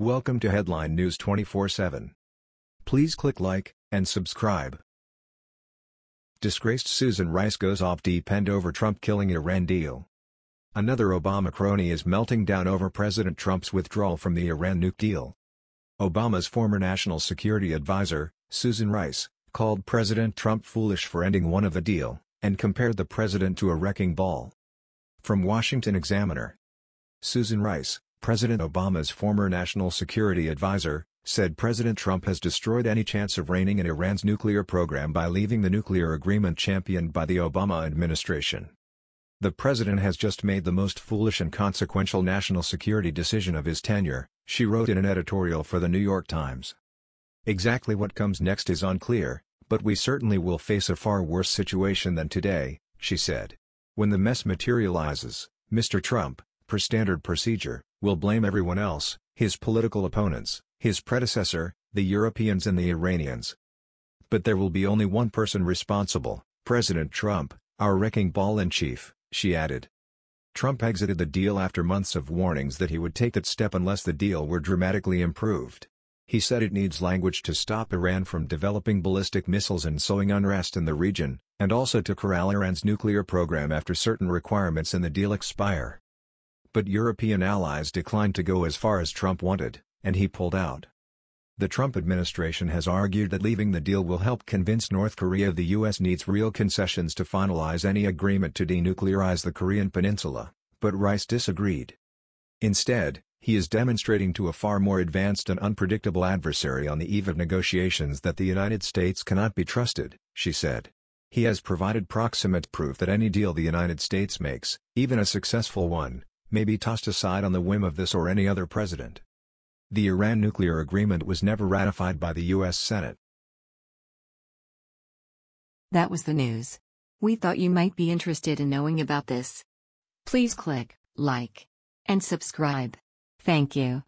Welcome to Headline News 24/7. Please click like and subscribe. Disgraced Susan Rice goes off deep end over Trump killing Iran deal. Another Obama crony is melting down over President Trump's withdrawal from the Iran nuke deal. Obama's former national security advisor, Susan Rice, called President Trump foolish for ending one of the deal, and compared the president to a wrecking ball. From Washington Examiner. Susan Rice, President Obama's former national security advisor, said President Trump has destroyed any chance of reining in Iran's nuclear program by leaving the nuclear agreement championed by the Obama administration. The president has just made the most foolish and consequential national security decision of his tenure, she wrote in an editorial for the New York Times. Exactly what comes next is unclear, but we certainly will face a far worse situation than today, she said. When the mess materializes, Mr. Trump, per standard procedure, will blame everyone else, his political opponents, his predecessor, the Europeans and the Iranians. But there will be only one person responsible, President Trump, our wrecking ball in chief, she added. Trump exited the deal after months of warnings that he would take that step unless the deal were dramatically improved. He said it needs language to stop Iran from developing ballistic missiles and sowing unrest in the region, and also to corral Iran's nuclear program after certain requirements in the deal expire. But European allies declined to go as far as Trump wanted, and he pulled out. The Trump administration has argued that leaving the deal will help convince North Korea the U.S. needs real concessions to finalize any agreement to denuclearize the Korean peninsula, but Rice disagreed. Instead, he is demonstrating to a far more advanced and unpredictable adversary on the eve of negotiations that the United States cannot be trusted, she said. He has provided proximate proof that any deal the United States makes, even a successful one, may be tossed aside on the whim of this or any other president. The Iran nuclear agreement was never ratified by the U.S. Senate. That was the news. We thought you might be interested in knowing about this. Please click like and subscribe. Thank you.